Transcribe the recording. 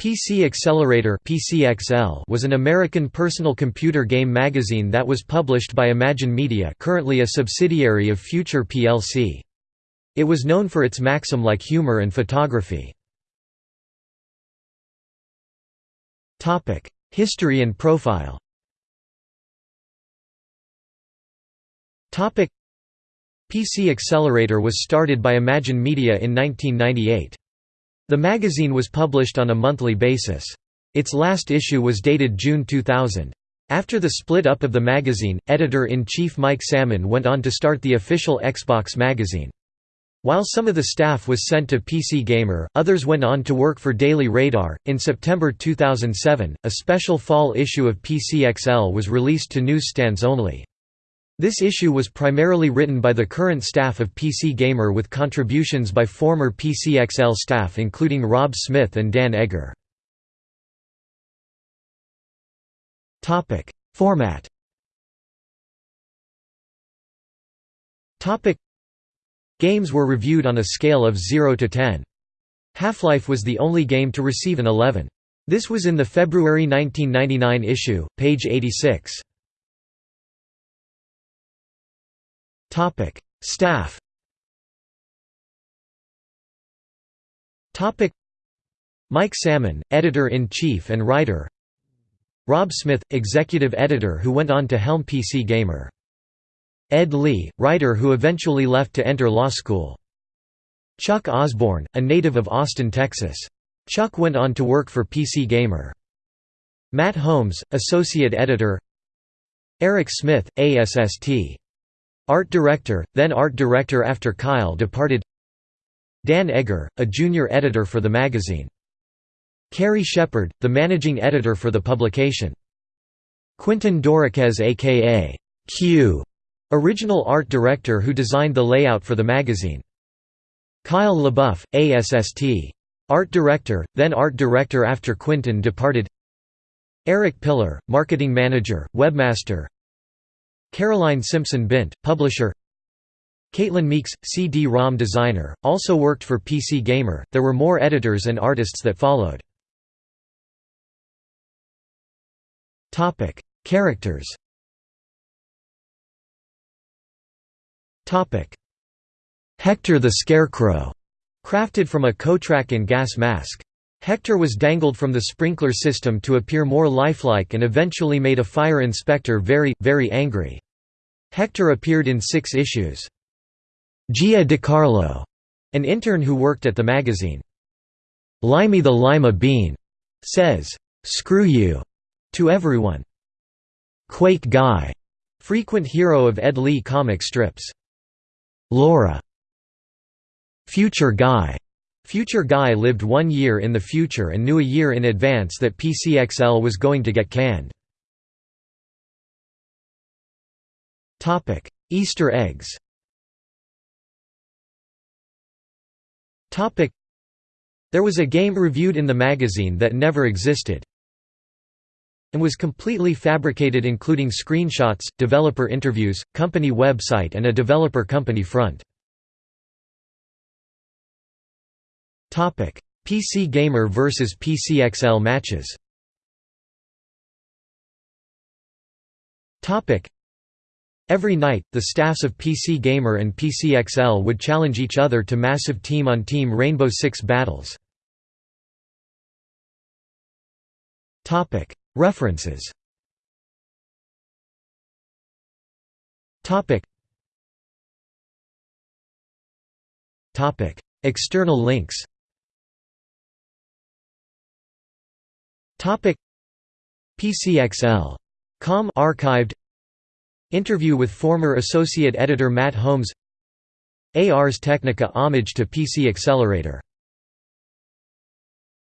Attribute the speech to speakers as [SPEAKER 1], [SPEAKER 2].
[SPEAKER 1] PC Accelerator was an American personal computer game magazine that was published by Imagine Media currently a subsidiary of Future plc. It was known for its Maxim-like humor and photography. History and profile PC Accelerator was started by Imagine Media in 1998. The magazine was published on a monthly basis. Its last issue was dated June 2000. After the split up of the magazine, editor-in-chief Mike Salmon went on to start the official Xbox magazine. While some of the staff was sent to PC Gamer, others went on to work for Daily Radar. In September 2007, a special fall issue of PCXL was released to newsstands only. This issue was primarily written by the current staff of PC Gamer with contributions by former PCXL staff including Rob Smith and Dan Egger. Format Games were reviewed on a scale of 0 to 10. Half-Life was the only game to receive an 11. This was in the February 1999 issue, page 86. Topic: Staff. Topic: Mike Salmon, editor-in-chief and writer. Rob Smith, executive editor who went on to helm PC Gamer. Ed Lee, writer who eventually left to enter law school. Chuck Osborne, a native of Austin, Texas. Chuck went on to work for PC Gamer. Matt Holmes, associate editor. Eric Smith, ASST. Art director, then art director after Kyle departed Dan Egger, a junior editor for the magazine. Kerry Shepard, the managing editor for the publication. Quinton Doriquez aka Q, original art director who designed the layout for the magazine. Kyle LaBeouf, ASST. Art director, then art director after Quinton departed Eric Pillar, marketing manager, webmaster Caroline Simpson Bint, publisher Caitlin Meeks, CD-ROM designer, also worked for PC Gamer. There were more editors and artists that followed. Topic: Characters. Topic: Hector the Scarecrow, crafted from a Kotrak and gas mask. Hector was dangled from the sprinkler system to appear more lifelike and eventually made a fire inspector very, very angry. Hector appeared in six issues. Gia DiCarlo, an intern who worked at the magazine. Limey the Lima Bean, says, "'Screw you' to everyone. Quake Guy, frequent hero of Ed Lee comic strips. Laura, Future Guy, Future Guy lived one year in the future and knew a year in advance that PCXL was going to get canned. Easter eggs There was a game reviewed in the magazine that never existed and was completely fabricated including screenshots, developer interviews, company website and a developer company front. PC Gamer vs PCXL matches. Every night, the staffs of PC Gamer and PCXL would challenge each other to massive team-on-team -team Rainbow Six battles. References. External links PCXL. Com archived. Interview with former associate editor Matt Holmes. Ars Technica homage to PC Accelerator